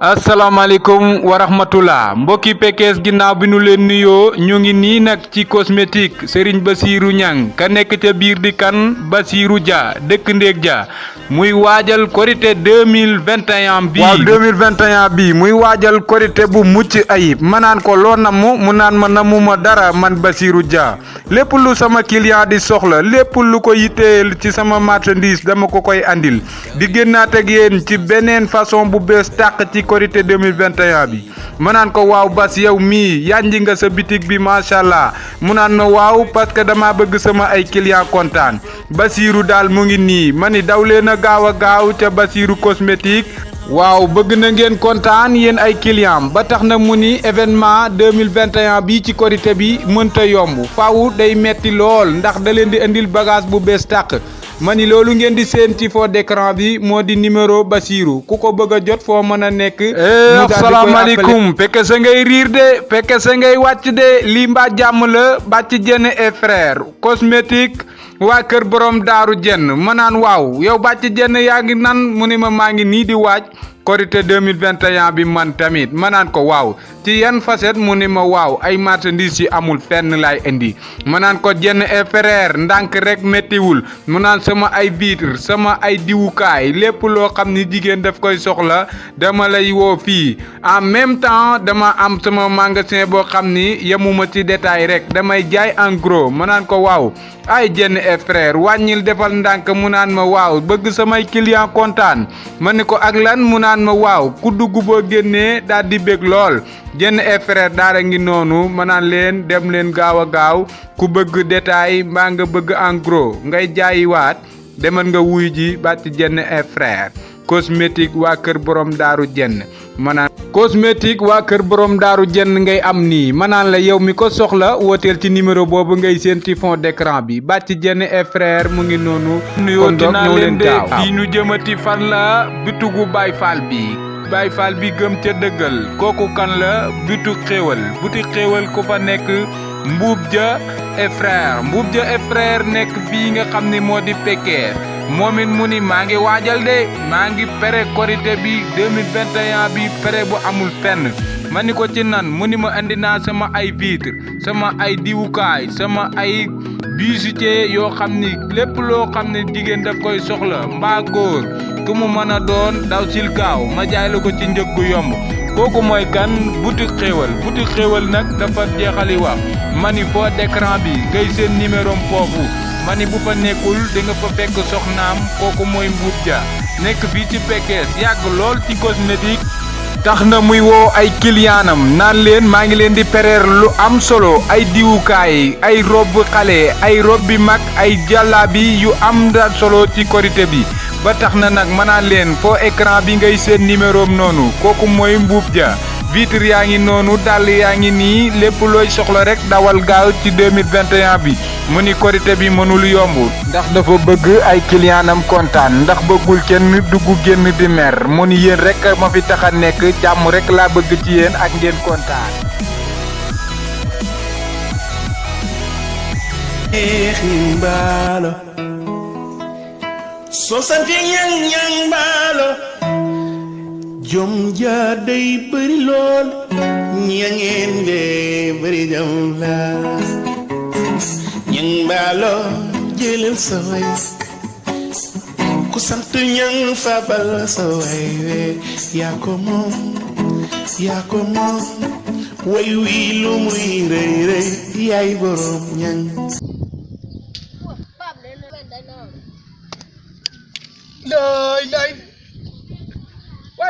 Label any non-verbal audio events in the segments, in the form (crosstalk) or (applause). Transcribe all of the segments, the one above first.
asalaamaaleykum wa rahmatullah mbokki Pekes ginnaaw bi nu leen nuyoo ñu ngi nii nag ci cosmétique Serigne Bassirou Niang ka ca di kan? Dia muy waajal korité 2021 bii. Waaw 2021 bii muy waajal korité bu mucc ayib. Ma naan ko loo namu mu naan ma namu ma dara man Bassirou Dia. Lépp lu sama client di soxla lépp lu ko yitteel ci sama marchandise dama ko koy andil. Di génnaat ak yéen ci beneen façon bu bees tàq ci korité 2021 bi. Ma naan ko waaw bas yow mii yanji nga sa bitig bi macha allah. Mu naan ma waaw parce que dama bëgg sama ay client kontaan. Bassirou daal mu ngi ni daw leen a gaaw a gaaw ca Bassirou cosmétique. Waaw bëgg na ngeen kontaan yéen ay client. Ba tax na mu ni événement 2021 bi ci korité bi mënta yomb. Faaw day metti lool ndax da leen di indil bagage bu bees tàq ma ni loolu ngeen di seen ci fond d'écran bi moo di numéro Bassirou ku ko bëgg jot foo mën a nekk. asalaamaaleykum. Fekke sa ngay riir de fekke sa ngay wàcc de. La bàcc jenn et frère cosmétique waa kër borom daaru jenn ma naan waaw yow bàcc jenn yaa ngi nan? Mu ni ma maa ngi nii di waaj. Korité 2021 bi man tamit ma naan ko waaw ci yan facette mu ni ma waaw ay marchandises yi amul fenn laay indi? Ma naan ko jenn et frère ndànk rek méttiwul mu sama ay vitre sama ay diwukaay lépp loo xam ni jigéen daf koy soxla dama lay woo fii. En même temps dama am sama magasin boo xam ni ci détail rek damay jaay en gros. Ma naan ko waaw. Ay jenn et frère wàññil defal ndànk. Mu naan ma waaw bëgg samay client kontaan. Ma ni ko ak lan? Mu naan ma waaw ku dugg boo génnee daal di bég lool. Jenn et frère daara ngi noonu ma naan leen dem leen gaaw a gaaw. Ku bëgg détail mbaa nga bëgg en gros ngay jaayiwaat demal nga wuy ji bàcc jenn et frère cosmétique waa kër borom daaru jenn. Manaan cosmétique waa kër borom daaru jenn ngay am nii. Manaan la yow mi ko soxla wooteel ci numéro boobu ngay seen ci fond d'écran bi. Bàcc jenn et frère mu ngi noonu. Nuyoo dinaa leen de. fii nu jëmati fan la bitugu Baay Faal bi. Baay Faal bi gëm ca dëggal. Kooku kan la? Bitu xéewal. Buti xéewal ku fa nekk mbuub ja et frère. Mbuub ja et frère nekk fii nga xam ni moo di Pekes moom it mu ni maa ngi waajal de maa ngi pere korité bi 2021 bi pere bu amul fenn. Ma ni ko ci nan mu ni ma sama ay vitre sama ay diwukaay sama ay bijoutier yoo xam ni lépp loo xam ne daf koy soxla mbaa góor ku mu mën a doon daw sil gaaw ma jaay la ko ci njëg gu yomb. Kooku mooy kan? Boutique xéewal boutique xéewal nag dafa jeexali wax. Ma ni foo d'écran bi ngay seen numéro foofu ma ni bu fa nekkul di nga fa fekk soxnaam kooku mooy Mbuub Dia nekk fii ci Pekes yàgg lool ci cosmétique tax na muy woo ay ngi di pereer lu am solo. Ay diwukaay ay rob xale ay rob bi mag ay jàllaabi yu am da solo ci korité bi. Ba tax na nag ma naan leen foo écran bi ngay vitre yaa ngi noonu dàll yaa ngi nii lépp looy soxla rek dawal gaaw ci 2021 bi. Mu ni korité bi mënul yomb ndax dafa bëgg ay clientam kontaan ndax bëggul kenn dugg génn di mer. Mu ni yéen rek ma fi tax a nekk jàmm rek laa bëgg ci yéen ak ngeen kontaan. Soo sante ñang ñang baalo jom ja day bëri lool ñangeen de bëri jom la. Ñang baalo jëlal sa way ku sant ñang fabal sa way we yaa ko moom yaa ko moom way wii lu muy rëy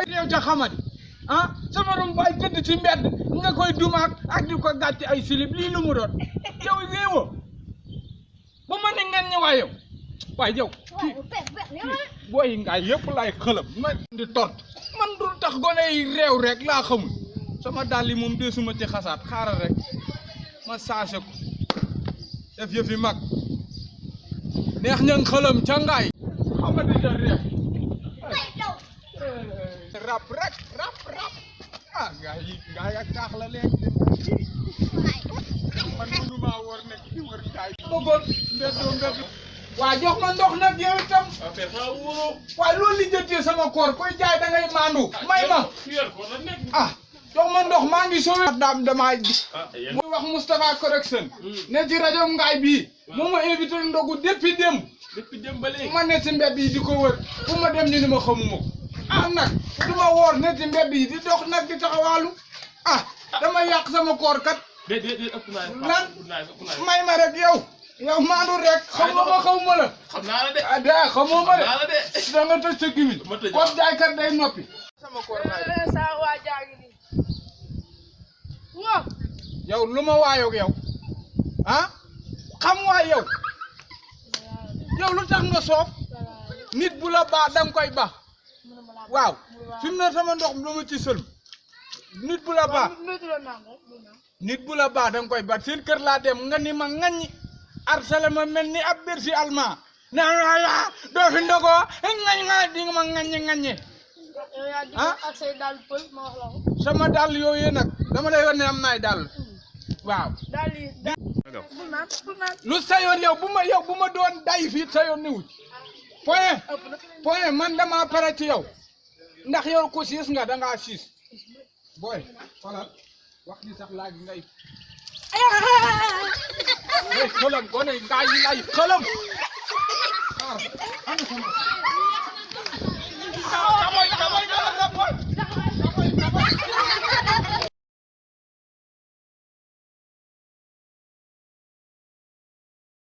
ñang waaye yow ca xamadi ah sama rom baay tëdd ci mbedd nga koy dumaak ak di ko gàcc ay silib lii lu mu doon. Yow réewoo ba ma ne ngeen ñëwaay yow waaye yow kii booy ngaay yëpp laay xëlëm ma di tort. Man dul tax gone yi réew rek laa xamul. Sama dàll yi moom deesuma ci xasaat xaaral rek ma saase ko. Def yëfi mag. Neex ña xëlëm ca ngaay. Xamadi réew. Rap rek rap rap. Ah gaa yi gaa yi ak taax la léegi man mënu maa war nekk di wër gaay bëggoon mbeddoo mbedd waa jox ma ndox nag yow itam waaye loolu lijjatee sama koor koy jaay da ngay maandu may ma ah jox ma ndox maa ngi sowe daam damaa di muy wax Moustapha Correction. Ne ci rajo Ngaay bii moo ma invité ndogu depuis démb depuis dem ba léegi. ma ne ci mbedd yi di ko wër fu ma dem ñu ni ma xamuma ko ah nag du ma woor ne ci mbedd yi di dox nag di taxawaalu ah dama yàq sama koor kat déet déet ëpp. Lan? may ma rek yow. Yow maandu rek. Xamoo ma xamuma la xam naa la de. ah daa xamoo ma xam naa de la de. da nga tëj sa gimiñ Ma tëj. kon jaaykat day noppi sama koor laay sa waa jaa ngi nii waaw yow lu ma waayoog yow? Ah xam waay yow yow lu tax nga soof nit bu la baax da nga koy baax waaw. Fi mu ne sama ndox mi dama ci sël nit bu la baax la nit bu la baax da nga koy baax seen kër laa dem nga ni ma ŋaññi. Arsala ma mel ni ab bersi allemand. Naan wala doo fi ndogoo ngañ nga di nga ma ŋaññi ŋaññi. Ah? ma la sama dàll yooyu nag dama lay wan ne am naay dàll. Waaw. Lu sayoon yow bu ma yow bu ma doon day fii sayoon ni wuj point. Na point man dama pare ci yow ndax yow ko siis nga da ngaa siis. Booy xoolal. Wax ni sax laaj ngay. (laughs) Hey xëlam gone ngaa yi lay ah sama